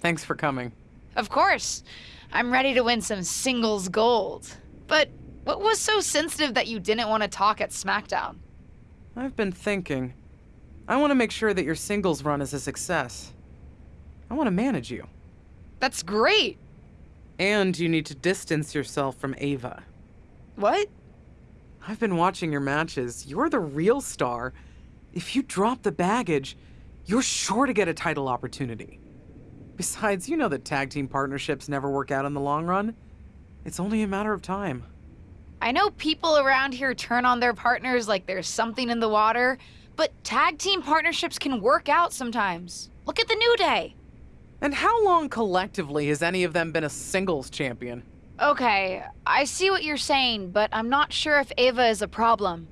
Thanks for coming. Of course. I'm ready to win some singles gold. But what was so sensitive that you didn't want to talk at SmackDown? I've been thinking. I want to make sure that your singles run is a success. I want to manage you. That's great. And you need to distance yourself from Ava. What? I've been watching your matches. You're the real star. If you drop the baggage, you're sure to get a title opportunity. Besides, you know that tag team partnerships never work out in the long run. It's only a matter of time. I know people around here turn on their partners like there's something in the water, but tag team partnerships can work out sometimes. Look at the New Day. And how long collectively has any of them been a singles champion? Okay, I see what you're saying, but I'm not sure if Ava is a problem.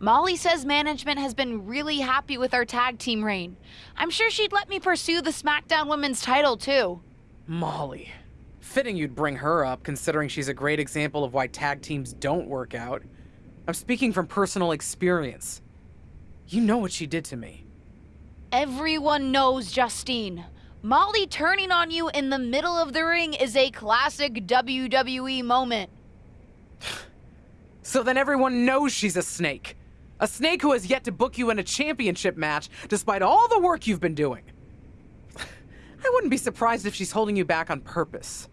Molly says management has been really happy with our tag team reign. I'm sure she'd let me pursue the SmackDown Women's title too. Molly. Fitting you'd bring her up, considering she's a great example of why tag teams don't work out. I'm speaking from personal experience. You know what she did to me. Everyone knows Justine. Molly turning on you in the middle of the ring is a classic WWE moment. so then everyone knows she's a snake. A snake who has yet to book you in a championship match, despite all the work you've been doing. I wouldn't be surprised if she's holding you back on purpose.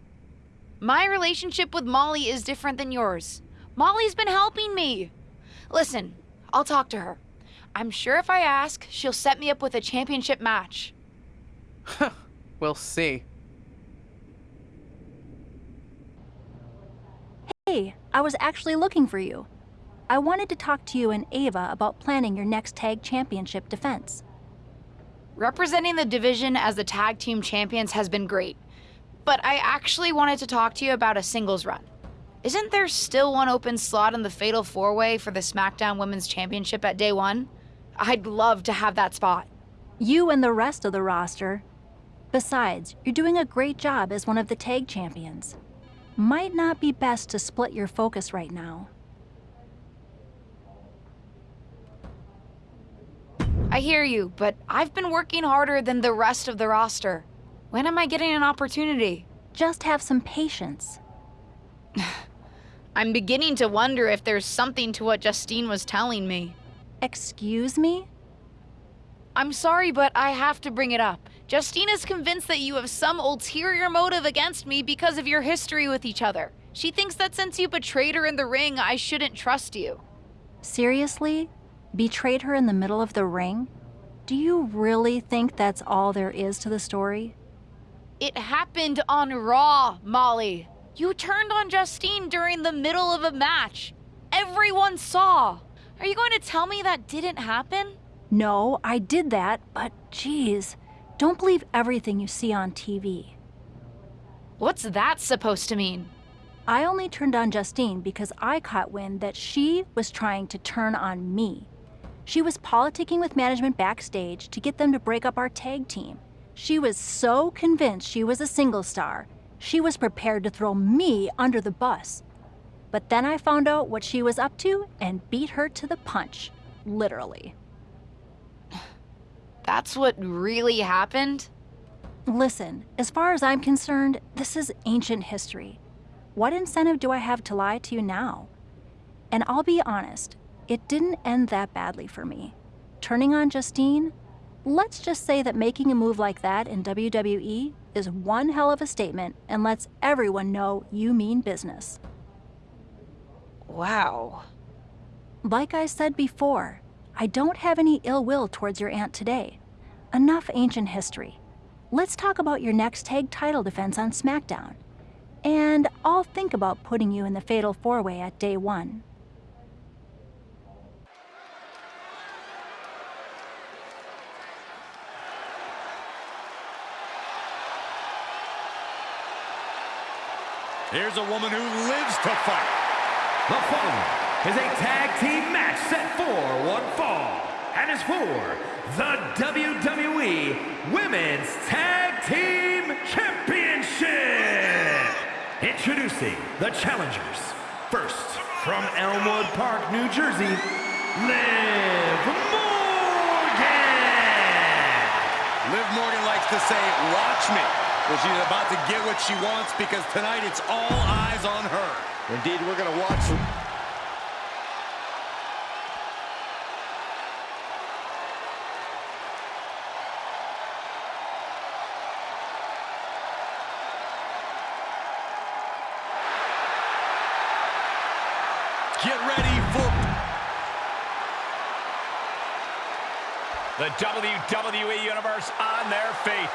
My relationship with Molly is different than yours. Molly's been helping me. Listen, I'll talk to her. I'm sure if I ask, she'll set me up with a championship match. we'll see. Hey, I was actually looking for you. I wanted to talk to you and Ava about planning your next tag championship defense. Representing the division as the tag team champions has been great, but I actually wanted to talk to you about a singles run. Isn't there still one open slot in the Fatal 4-Way for the SmackDown Women's Championship at Day 1? I'd love to have that spot. You and the rest of the roster. Besides, you're doing a great job as one of the tag champions. Might not be best to split your focus right now. I hear you, but I've been working harder than the rest of the roster. When am I getting an opportunity? Just have some patience. I'm beginning to wonder if there's something to what Justine was telling me. Excuse me? I'm sorry, but I have to bring it up. Justine is convinced that you have some ulterior motive against me because of your history with each other. She thinks that since you betrayed her in the ring, I shouldn't trust you. Seriously? Betrayed her in the middle of the ring? Do you really think that's all there is to the story? It happened on Raw, Molly. You turned on Justine during the middle of a match. Everyone saw. Are you going to tell me that didn't happen? No, I did that, but geez, don't believe everything you see on TV. What's that supposed to mean? I only turned on Justine because I caught wind that she was trying to turn on me. She was politicking with management backstage to get them to break up our tag team. She was so convinced she was a single star, she was prepared to throw me under the bus. But then I found out what she was up to and beat her to the punch, literally. That's what really happened? Listen, as far as I'm concerned, this is ancient history. What incentive do I have to lie to you now? And I'll be honest, it didn't end that badly for me. Turning on Justine? Let's just say that making a move like that in WWE is one hell of a statement and lets everyone know you mean business. Wow. Like I said before, I don't have any ill will towards your aunt today. Enough ancient history. Let's talk about your next tag title defense on SmackDown. And I'll think about putting you in the Fatal 4-Way at day one. Here's a woman who lives to fight. The following is a tag team match set for one fall and is for the WWE Women's Tag Team Championship. Introducing the challengers. First, from Elmwood Park, New Jersey, Liv Morgan. Liv Morgan likes to say, watch me. Well, she's about to get what she wants because tonight it's all eyes on her. Indeed, we're going to watch Get ready for... The WWE Universe on their feet.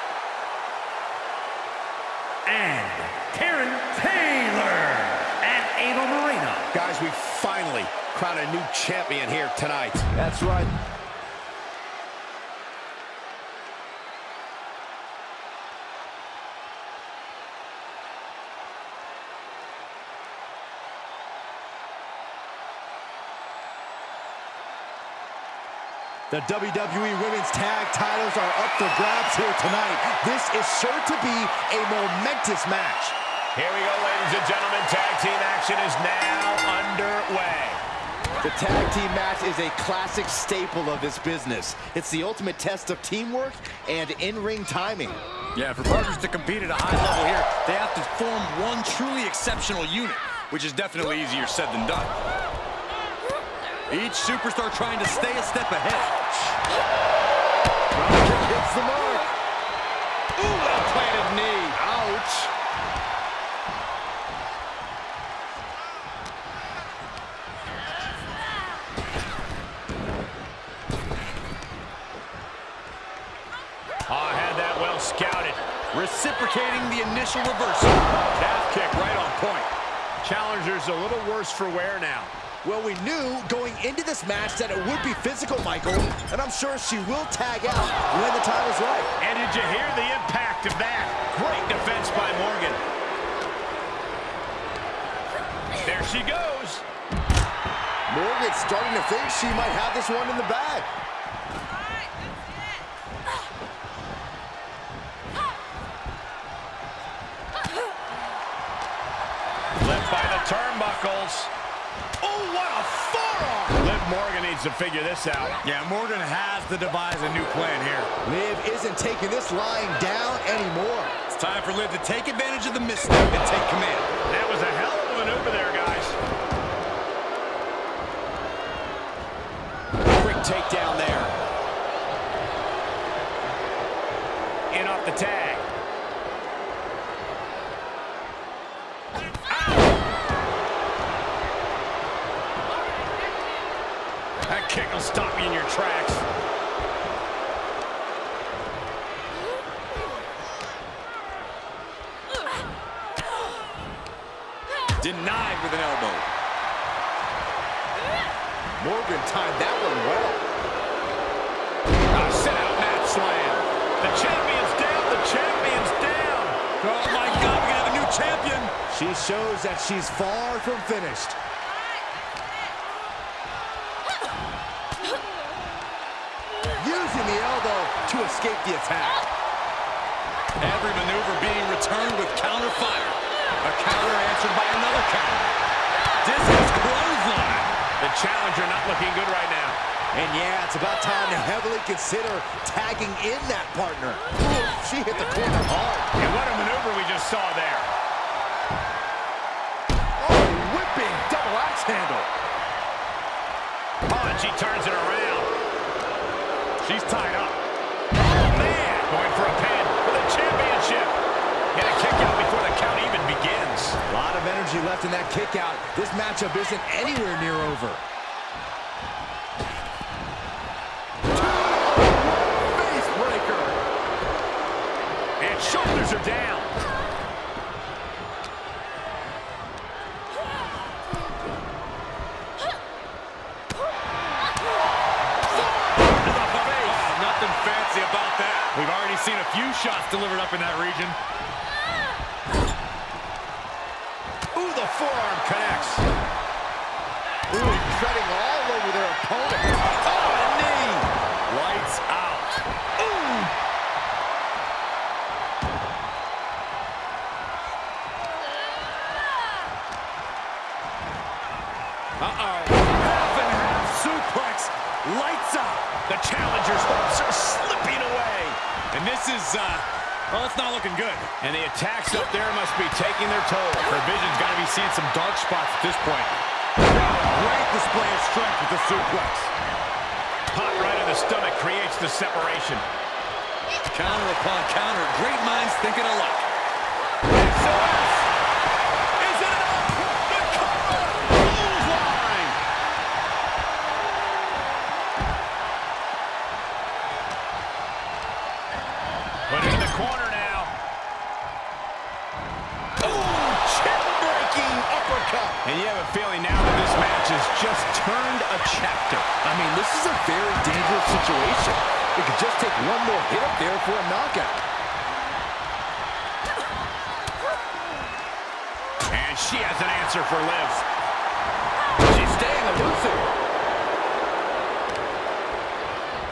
And Karen Taylor and Ava Moreno. Guys, we finally crown a new champion here tonight. That's right. The WWE Women's Tag titles are up for grabs here tonight. This is sure to be a momentous match. Here we go, ladies and gentlemen. Tag team action is now underway. The tag team match is a classic staple of this business. It's the ultimate test of teamwork and in-ring timing. Yeah, for partners to compete at a high level here, they have to form one truly exceptional unit, which is definitely easier said than done. Each superstar trying to stay a step ahead. Dropkick hits the mark. Ooh, well-planted knee. Ouch. Oh, had that well scouted. Initial reversal. Calf kick right on point. Challenger's a little worse for wear now. Well, we knew going into this match that it would be physical, Michael, and I'm sure she will tag out when the time is right. And did you hear the impact of that? Great defense by Morgan. There she goes. Morgan's starting to think she might have this one in the bag. Turnbuckles. Oh, what a forearm! Liv Morgan needs to figure this out. Yeah, Morgan has to devise a new plan here. Liv isn't taking this lying down anymore. It's time for Liv to take advantage of the misstep and take command. That was a hell of a maneuver there, guys. Quick takedown there. In off the tag. Stop you in your tracks. Denied with an elbow. Morgan timed that one well. A sit-out mat slam. The champion's down. The champion's down. Oh, my God, We're going to have a new champion. She shows that she's far from finished. Using the elbow to escape the attack. Every maneuver being returned with counter fire. A counter answered by another counter. Discus clothesline. The challenger not looking good right now. And yeah, it's about time to heavily consider tagging in that partner. Ooh, she hit the corner hard. And what a maneuver we just saw there. Oh, whipping double axe handle. Oh, and she turns it around. She's tied up. Oh, man. Going for a pin for the championship. Get a kick out before the count even begins. A lot of energy left in that kick out. This matchup isn't anywhere near over. Delivered up in that region. Ooh, the forearm connects. Ooh, treading all over their opponent. Oh, a knee. Lights out. Uh-oh. Half and half suplex. Lights out. The challenger's hopes are slipping away. And this is, uh, Well, it's not looking good. And the attacks up there must be taking their toll. Provision's got to be seeing some dark spots at this point. Great display of strength with the suplex. Pop right in the stomach creates the separation. Counter upon counter. Great minds thinking alike. And you have a feeling now that this match has just turned a chapter. I mean, this is a very dangerous situation. It could just take one more hit up there for a knockout. And she has an answer for Liv. She's staying elusive.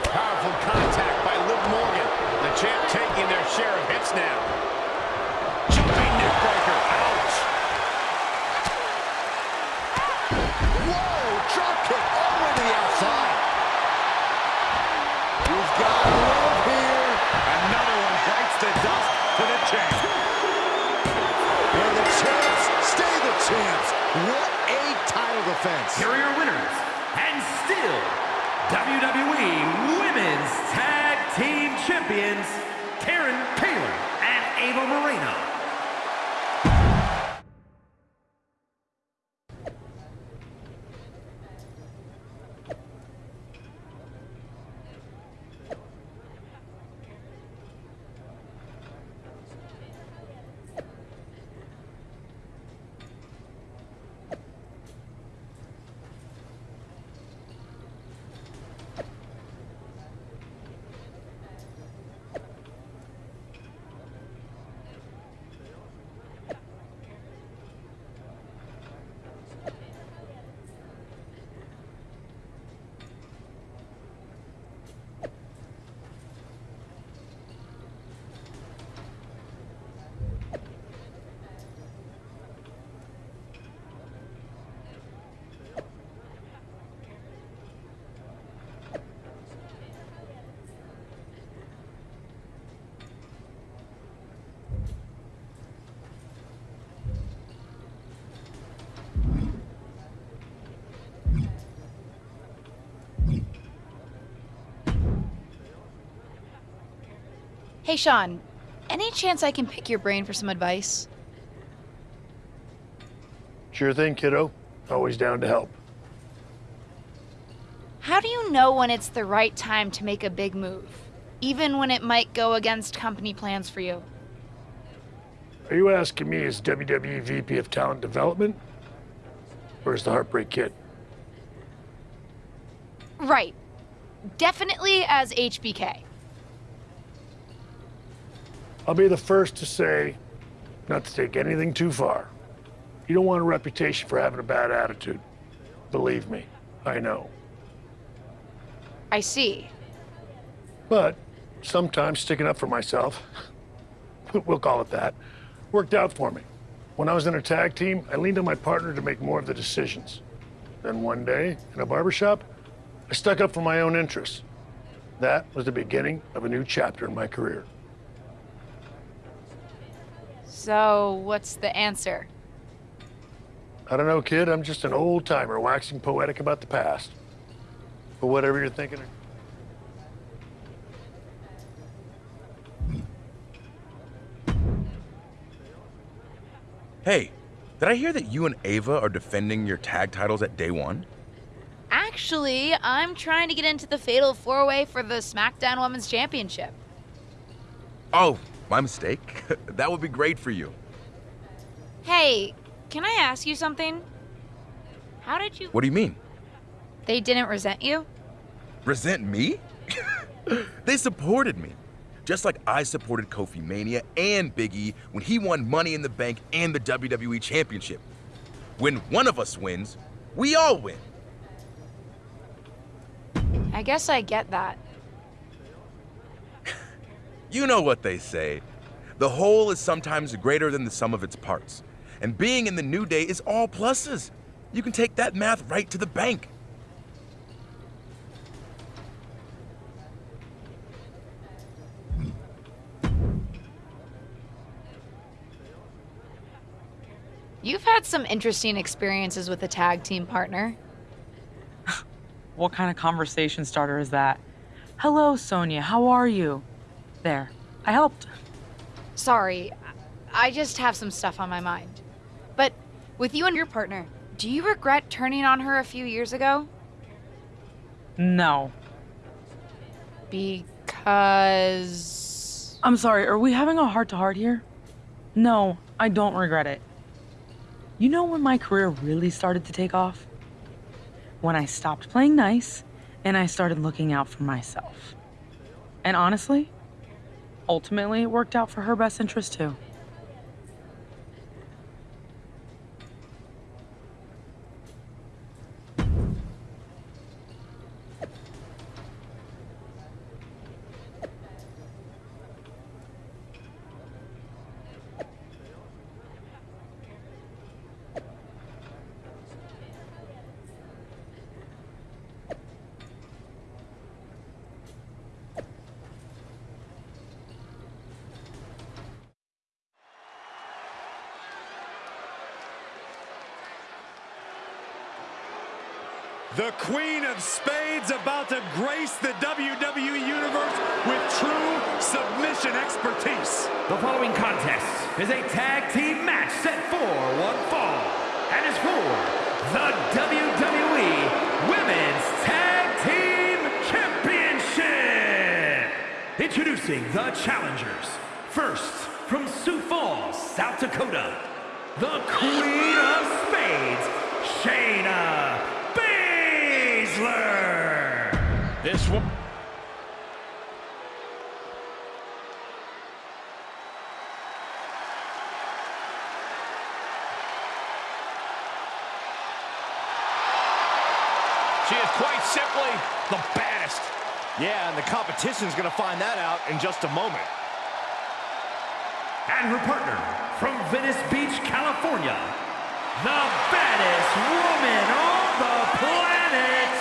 Powerful contact by Liv Morgan. The champ taking their share of hits now. The outside. Got to live here. Another one bites the dust to the champ. And the champs stay the champs. What a title defense. Here are your winners, and still WWE Women's Tag Team Champions, Karen Taylor and Ava Moreno. Hey, Shawn, any chance I can pick your brain for some advice? Sure thing, kiddo. Always down to help. How do you know when it's the right time to make a big move, even when it might go against company plans for you? Are you asking me as WWE VP of Talent Development? Or as the Heartbreak Kid? Right. Definitely as HBK. I'll be the first to say, not to take anything too far. You don't want a reputation for having a bad attitude. Believe me, I know. I see. But sometimes sticking up for myself, we'll call it that, worked out for me. When I was in a tag team, I leaned on my partner to make more of the decisions. Then one day, in a barbershop, I stuck up for my own interests. That was the beginning of a new chapter in my career. So, what's the answer? I don't know, kid. I'm just an old timer waxing poetic about the past. But whatever you're thinking. Hey, did I hear that you and Ava are defending your tag titles at day one? Actually, I'm trying to get into the Fatal 4 Way for the SmackDown Women's Championship. Oh, my mistake. that would be great for you. Hey, can I ask you something? How did you. What do you mean? They didn't resent you? Resent me? they supported me. Just like I supported Kofi Mania and Biggie when he won Money in the Bank and the WWE Championship. When one of us wins, we all win. I guess I get that. You know what they say. The whole is sometimes greater than the sum of its parts. And being in the new day is all pluses. You can take that math right to the bank. You've had some interesting experiences with a tag team partner. what kind of conversation starter is that? Hello, Sonya, how are you? There, I helped. Sorry, I just have some stuff on my mind. But with you and your partner, do you regret turning on her a few years ago? No. Because. I'm sorry, are we having a heart to heart here? No, I don't regret it. You know when my career really started to take off? When I stopped playing nice and I started looking out for myself. And honestly, ultimately, worked out for her best interest too. The Queen of Spades about to grace the WWE Universe with true submission expertise. The following contest is a tag team match set for one fall and is for the WWE Women's Tag Team Championship. Introducing the challengers. First, from Sioux Falls, South Dakota, the Queen of Spades, Shayna This one. She is quite simply the baddest. Yeah, and the competition's gonna find that out in just a moment. And her partner from Venice Beach, California, the baddest woman on the planet,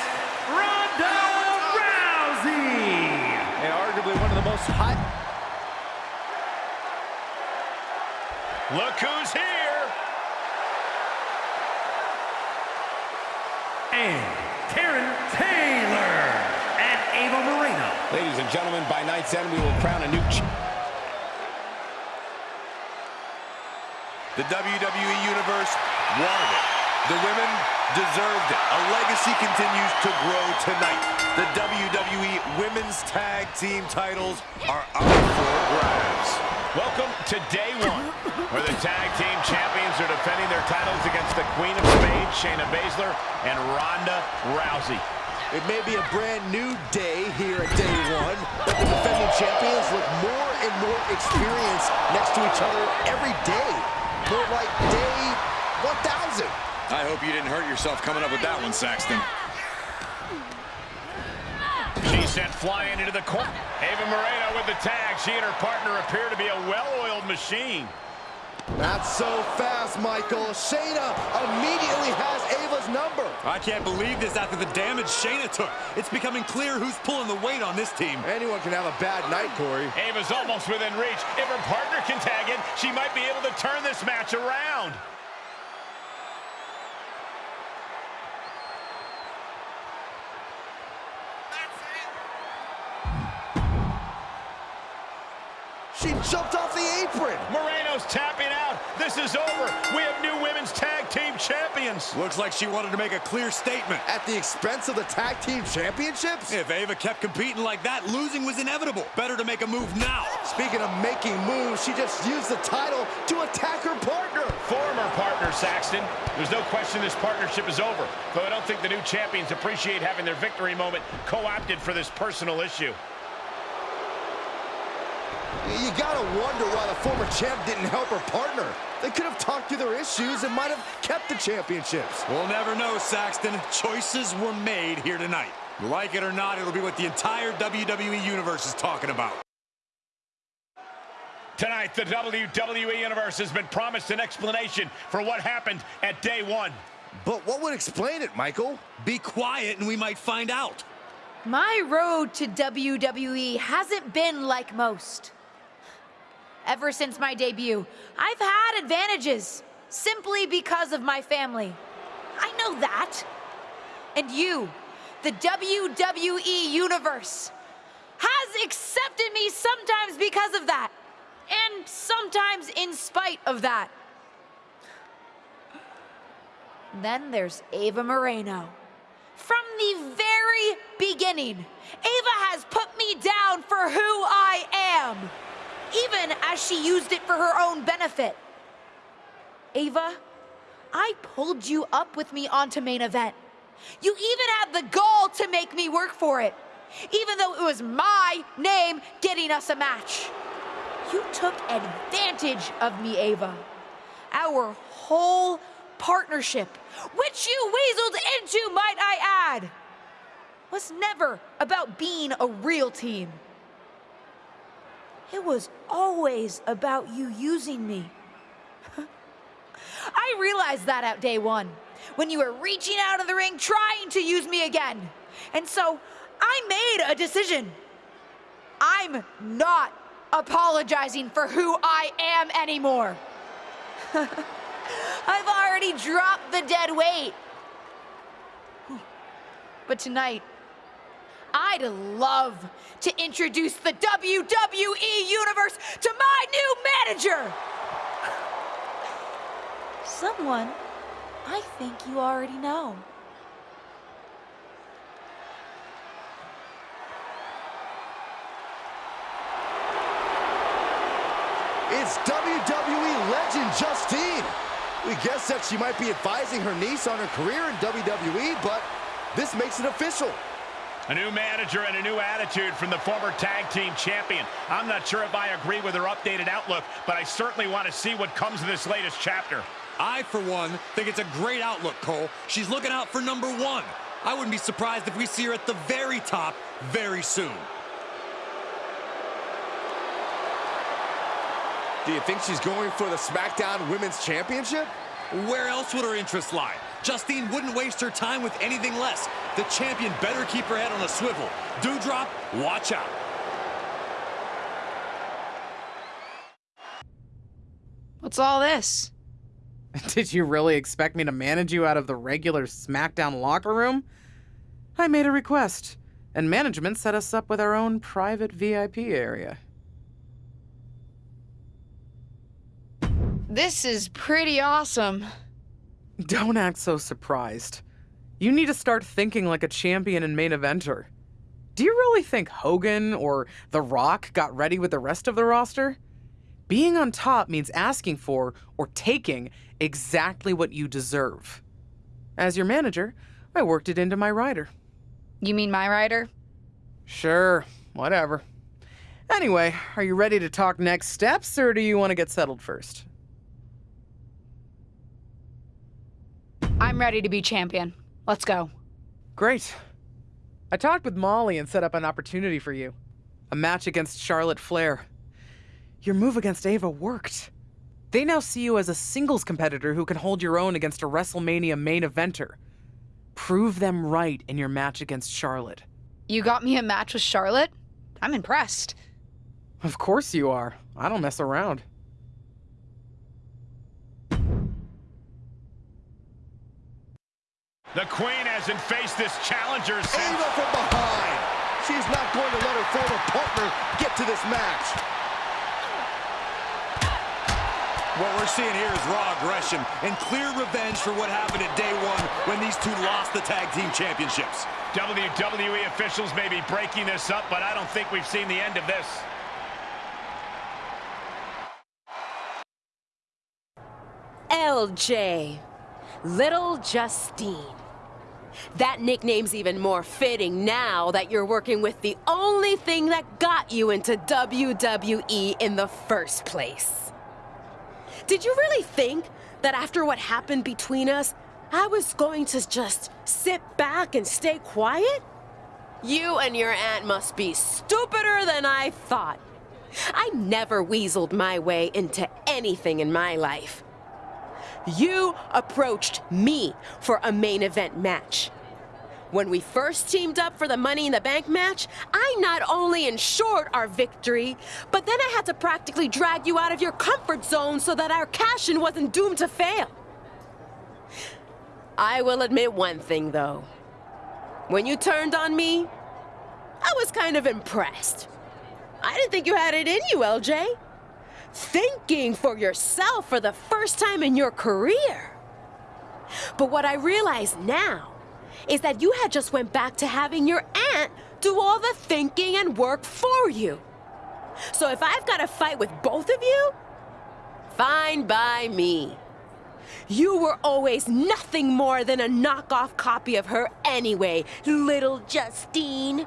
Ronda Rousey. And arguably one of the most hot Look who's here. And Karen Taylor and Ava Moreno. Ladies and gentlemen, by night's end, we will crown a new ch The WWE Universe wanted it. The women deserved it. A legacy continues to grow tonight. The WWE Women's Tag Team titles are up for grabs. Welcome to day one, where the tag team champions are defending their titles against the Queen of Spades, Shayna Baszler, and Ronda Rousey. It may be a brand new day here at day one, but the defending champions look more and more experienced next to each other every day. More like day 1,000. I hope you didn't hurt yourself coming up with that one, Saxton. She sent flying into the corner. Ava Moreno with the tag. She and her partner appear to be a well-oiled machine. Not so fast, Michael. Shayna immediately has Ava's number. I can't believe this after the damage Shayna took. It's becoming clear who's pulling the weight on this team. Anyone can have a bad night, Corey. Ava's almost within reach. If her partner can tag in, she might be able to turn this match around. She jumped off the apron. Moreno's tapping out. This is over. We have new women's tag team champions. Looks like she wanted to make a clear statement. At the expense of the tag team championships? If Ava kept competing like that, losing was inevitable. Better to make a move now. Speaking of making moves, she just used the title to attack her partner. Former partner Saxton. There's no question this partnership is over, though I don't think the new champions appreciate having their victory moment co-opted for this personal issue. You gotta wonder why the former champ didn't help her partner. They could have talked through their issues and might have kept the championships. We'll never know, Saxton. Choices were made here tonight. Like it or not, it'll be what the entire WWE Universe is talking about. Tonight, the WWE Universe has been promised an explanation for what happened at day one. But what would explain it, Michael? Be quiet and we might find out. My road to WWE hasn't been like most. Ever since my debut, I've had advantages. simply because of my family. I know that. And you, the WWE Universe, has accepted me sometimes because of that, and sometimes in spite of that. Then there's Ava Moreno. From the very beginning, Ava has put me down for who I am, even as she used it for her own benefit. Ava, I pulled you up with me onto main event. You even had the gall to make me work for it, even though it was my name getting us a match. You took advantage of me, Ava. Our whole partnership, which you weaseled into, might I add, was never about being a real team. It was always about you using me. I realized that at day one, when you were reaching out of the ring trying to use me again. And so I made a decision. I'm not apologizing for who I am anymore. I've already dropped the dead weight. But tonight, I'd love to introduce the WWE Universe to my new manager. Someone I think you already know. It's WWE legend Justine. We guess that she might be advising her niece on her career in WWE, but this makes it official. A new manager and a new attitude from the former tag team champion. I'm not sure if I agree with her updated outlook, but I certainly want to see what comes of this latest chapter. I, for one, think it's a great outlook, Cole. She's looking out for number one. I wouldn't be surprised if we see her at the very top very soon. Do you think she's going for the SmackDown Women's Championship? Where else would her interest lie? Justine wouldn't waste her time with anything less. The champion better keep her head on a swivel. Dewdrop, watch out. What's all this? Did you really expect me to manage you out of the regular SmackDown locker room? I made a request, and management set us up with our own private VIP area. This is pretty awesome. Don't act so surprised. You need to start thinking like a champion and main eventer. Do you really think Hogan or The Rock got ready with the rest of the roster? Being on top means asking for or taking exactly what you deserve. As your manager, I worked it into my rider. You mean my rider? Sure, whatever. Anyway, are you ready to talk next steps or do you want to get settled first? I'm ready to be champion. Let's go. Great. I talked with Molly and set up an opportunity for you. A match against Charlotte Flair. Your move against Ava worked. They now see you as a singles competitor who can hold your own against a WrestleMania main eventer. Prove them right in your match against Charlotte. You got me a match with Charlotte? I'm impressed. Of course you are. I don't mess around. The Queen hasn't faced this challenger since... Ava from behind. She's not going to let her former partner get to this match. What we're seeing here is raw aggression and clear revenge for what happened at day one when these two lost the tag team championships. WWE officials may be breaking this up, but I don't think we've seen the end of this. LJ. Little Justine. That nickname's even more fitting now that you're working with the only thing that got you into WWE in the first place. Did you really think that after what happened between us, I was going to just sit back and stay quiet? You and your aunt must be stupider than I thought. I never weaseled my way into anything in my life. You approached me for a main event match. When we first teamed up for the Money in the Bank match, I not only ensured our victory, but then I had to practically drag you out of your comfort zone so that our cash-in wasn't doomed to fail. I will admit one thing, though. When you turned on me, I was kind of impressed. I didn't think you had it in you, LJ. Thinking for yourself for the first time in your career. But what I realize now is that you had just went back to having your aunt do all the thinking and work for you. So if I've got to fight with both of you, fine by me. You were always nothing more than a knockoff copy of her anyway, little Justine.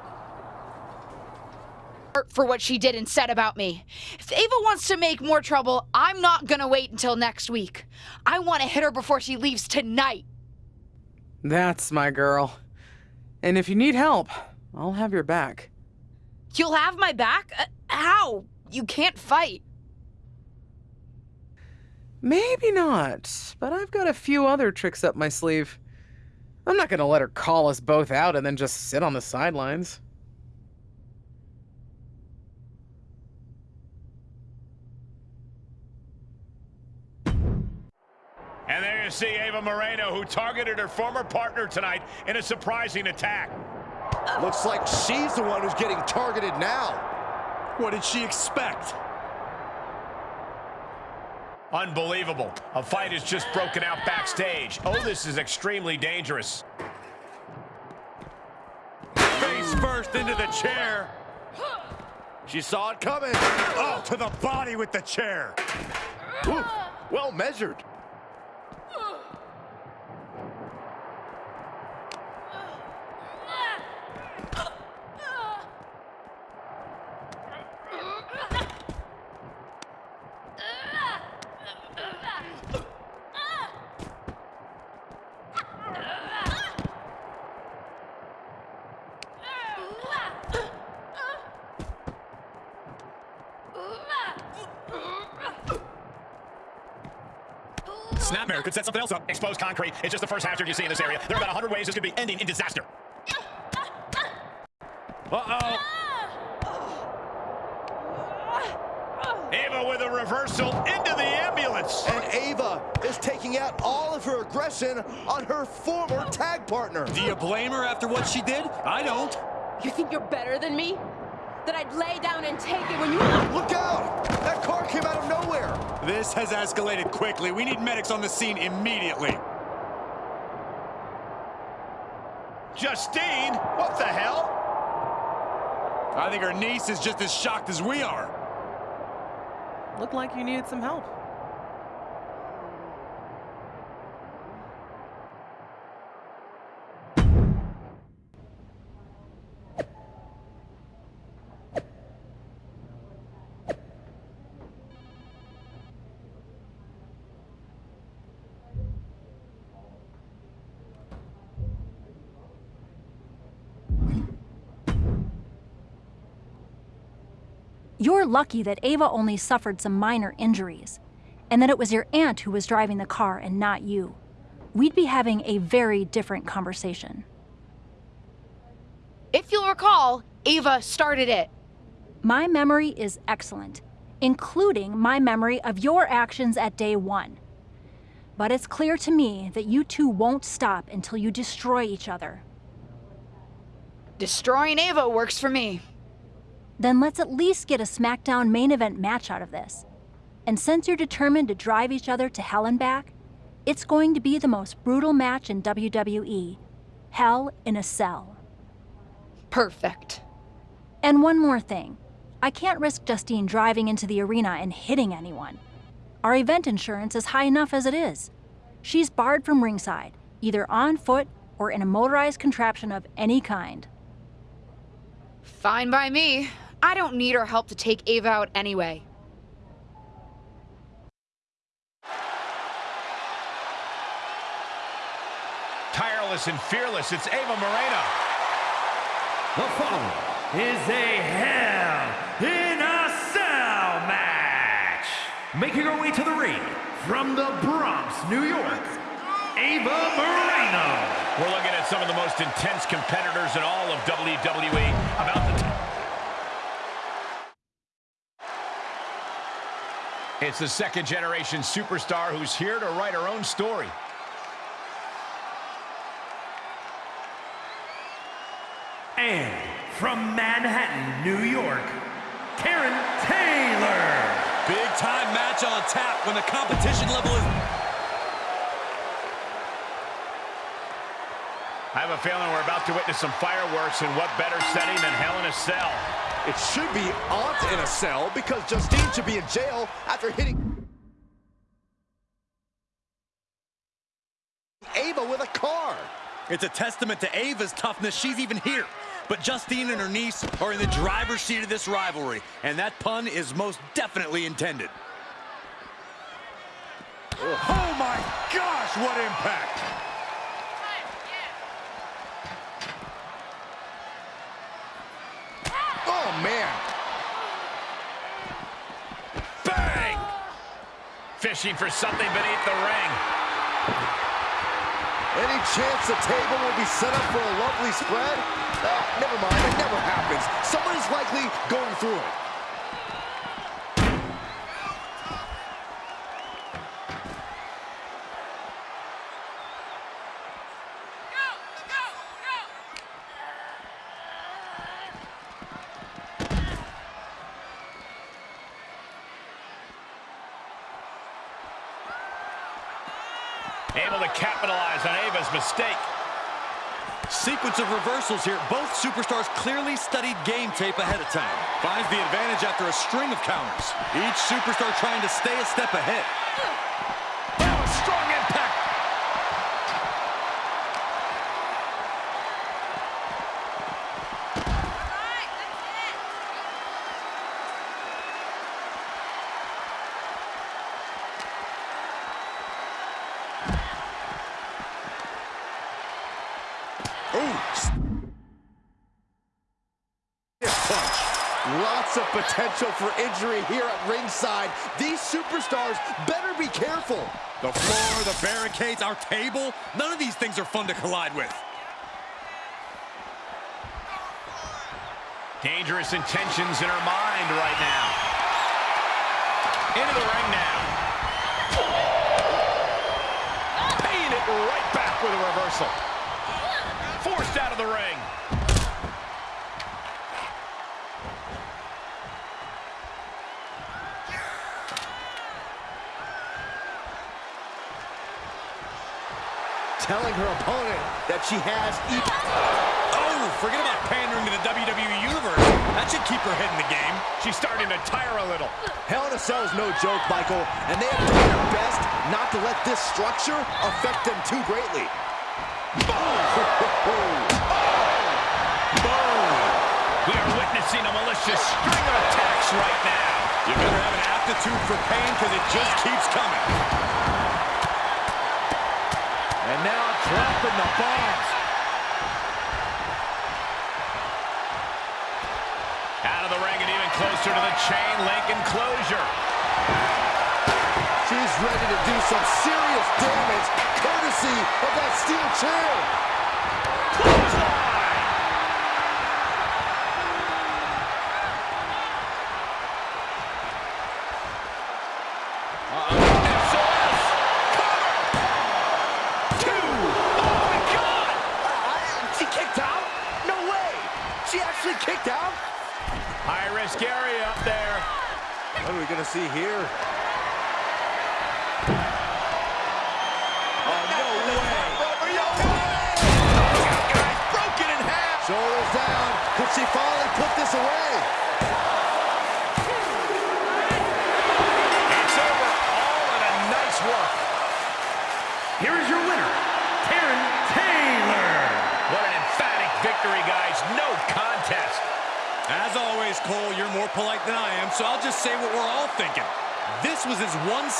For what she did and said about me. If Ava wants to make more trouble, I'm not gonna wait until next week. I want to hit her before she leaves tonight. That's my girl. And if you need help, I'll have your back. You'll have my back? Uh, how? You can't fight. Maybe not, but I've got a few other tricks up my sleeve. I'm not gonna let her call us both out and then just sit on the sidelines. And see Ava Moreno, who targeted her former partner tonight in a surprising attack. Looks like she's the one who's getting targeted now. What did she expect? Unbelievable. A fight has just broken out backstage. Oh, this is extremely dangerous. Face first into the chair. She saw it coming. Oh, to the body with the chair. Ooh, well measured. Snapmare could set something else up. Exposed concrete. It's just the first hazard you see in this area. There are about 100 ways this could be ending in disaster. Uh-oh. Ava with a reversal into the ambulance. And Ava is taking out all of her aggression on her former tag partner. Do you blame her after what she did? I don't. You think you're better than me? That I'd lay down and take it when you... Look out! That car came out of nowhere. This has escalated quickly. We need medics on the scene immediately. Justine, what the hell? I think her niece is just as shocked as we are. Looked like you needed some help. You're lucky that Ava only suffered some minor injuries, and that it was your aunt who was driving the car and not you. We'd be having a very different conversation. If you'll recall, Ava started it. My memory is excellent, including my memory of your actions at day one. But it's clear to me that you two won't stop until you destroy each other. Destroying Ava works for me. Then let's at least get a SmackDown main event match out of this. And since you're determined to drive each other to hell and back, it's going to be the most brutal match in WWE Hell in a Cell. Perfect. And one more thing I can't risk Justine driving into the arena and hitting anyone. Our event insurance is high enough as it is. She's barred from ringside, either on foot or in a motorized contraption of any kind. Fine by me. I don't need her help to take Ava out anyway. Tireless and fearless, it's Ava Moreno. The following is a Hell in a Cell match. Making her way to the ring from the Bronx, New York, Ava Moreno. We're looking at some of the most intense competitors in all of WWE. About the It's the second generation superstar who's here to write her own story. And from Manhattan, New York, Karen Taylor. Big time match on tap when the competition level is... I have a feeling we're about to witness some fireworks, and what better setting than Hell in a Cell? It should be Aunt in a cell because Justine should be in jail after hitting Ava with a car. It's a testament to Ava's toughness she's even here. But Justine and her niece are in the driver's seat of this rivalry, and that pun is most definitely intended. Oh my gosh, what impact! Oh, man. Bang! Fishing for something beneath the ring. Any chance the table will be set up for a lovely spread? Ah, never mind, it never happens. Somebody's likely going through it. Able to capitalize on Ava's mistake. Sequence of reversals here. Both superstars clearly studied game tape ahead of time. Finds the advantage after a string of counters. Each superstar trying to stay a step ahead. Oh, strong impact. punch. Lots of potential for injury here at ringside. These superstars better be careful. The floor, the barricades, our table. None of these things are fun to collide with. Dangerous intentions in her mind right now. Into the ring now. Paying it right back with a reversal. Forced out of the ring. Telling her opponent that she has. Oh, forget about pandering to the WWE Universe. That should keep her head in the game. She's starting to tire a little. Hell in a Cell is no joke, Michael, and they have done their best not to let this structure affect them too greatly. We are witnessing a malicious string of attacks right now. You better have an aptitude for pain because it just keeps coming. And now dropping the bombs. Out of the ring and even closer to the chain link enclosure. She's ready to do some serious damage, courtesy of that steel chair. See here? Oh, no way. Broken in half. Shoulders down. Could she finally so I'll just say what we're all thinking. This was as one-sided